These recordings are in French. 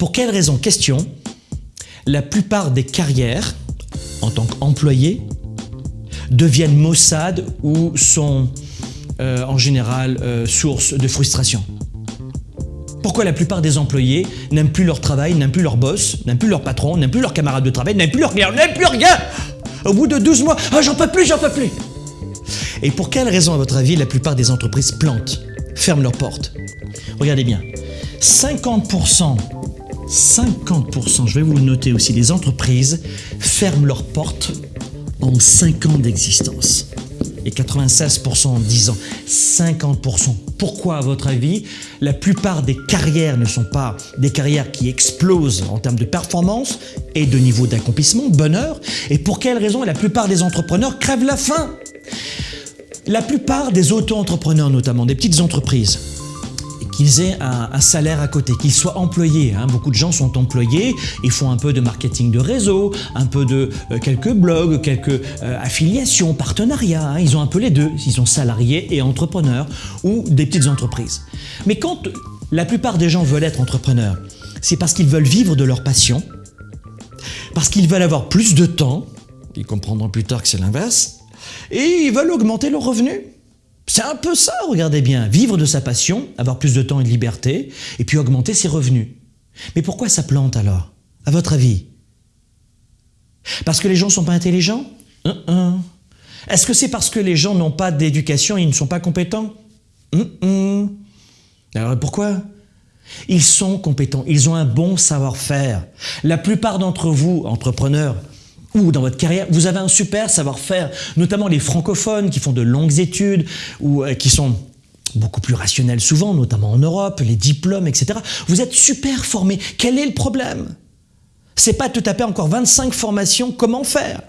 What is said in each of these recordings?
Pour quelle raison Question. La plupart des carrières, en tant qu'employé, deviennent maussades ou sont euh, en général euh, source de frustration? Pourquoi la plupart des employés n'aiment plus leur travail, n'aiment plus leur boss, n'aiment plus leur patron, n'aiment plus leurs camarades de travail, n'aiment plus leur rien, n'aiment plus rien? Au bout de 12 mois, ah, j'en peux plus, j'en peux plus Et pour quelle raison, à votre avis, la plupart des entreprises plantent, ferment leurs portes? Regardez bien, 50%, 50%, je vais vous le noter aussi, des entreprises ferment leurs portes en 5 ans d'existence et 96% en 10 ans, 50%. Pourquoi à votre avis La plupart des carrières ne sont pas des carrières qui explosent en termes de performance et de niveau d'accomplissement, de bonheur. Et pour quelle raison la plupart des entrepreneurs crèvent la faim? La plupart des auto-entrepreneurs notamment, des petites entreprises, qu'ils aient un, salaire à côté, qu'ils soient employés. Hein. Beaucoup de gens sont employés, ils font un peu de marketing de réseau, un peu de euh, quelques blogs, quelques euh, affiliations, partenariats. Hein. Ils ont un peu les deux. Ils sont salariés et entrepreneurs ou des petites entreprises. Mais quand la plupart des gens veulent être entrepreneurs, c'est parce qu'ils veulent vivre de leur passion, parce qu'ils veulent avoir plus de temps, ils comprendront plus tard que c'est l'inverse, et ils veulent augmenter leurs revenus. C'est un peu ça, regardez bien. Vivre de sa passion, avoir plus de temps et de liberté, et puis augmenter ses revenus. Mais pourquoi ça plante alors À votre avis? Parce que les gens ne sont pas intelligents? Est-ce que c'est parce que les gens n'ont pas d'éducation et ils ne sont pas compétents? Alors pourquoi? Ils sont compétents, ils ont un bon savoir-faire. La plupart d'entre vous, entrepreneurs, ou dans votre carrière, vous avez un super savoir-faire, notamment les francophones qui font de longues études ou euh, qui sont beaucoup plus rationnels souvent, notamment en Europe, les diplômes, etc. Vous êtes super formés. Quel est le problème? C'est pas de taper encore 25 formations, comment faire?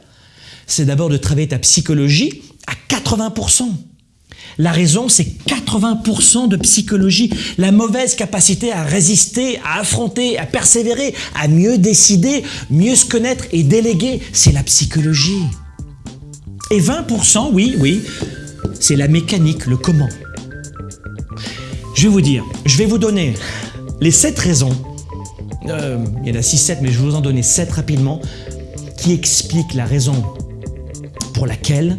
C'est d'abord de travailler ta psychologie à 80%. La raison, c'est 80% de psychologie, la mauvaise capacité à résister, à affronter, à persévérer, à mieux décider, mieux se connaître et déléguer, c'est la psychologie. Et 20%, oui, oui, c'est la mécanique, le comment. Je vais vous dire, je vais vous donner les 7 raisons, euh, il y en a 6-7, mais je vais vous en donner 7 rapidement, qui expliquent la raison pour laquelle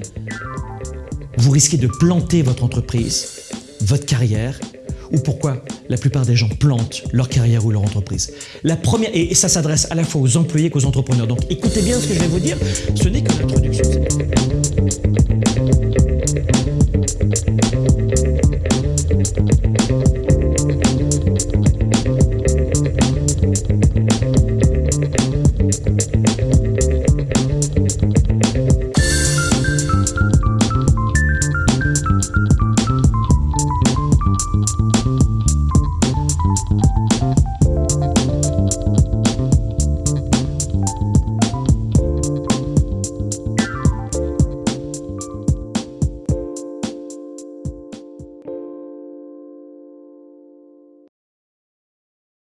vous risquez de planter votre entreprise, votre carrière, ou pourquoi la plupart des gens plantent leur carrière ou leur entreprise. La première, et ça s'adresse à la fois aux employés qu'aux entrepreneurs. Donc écoutez bien ce que je vais vous dire, ce n'est que l'introduction.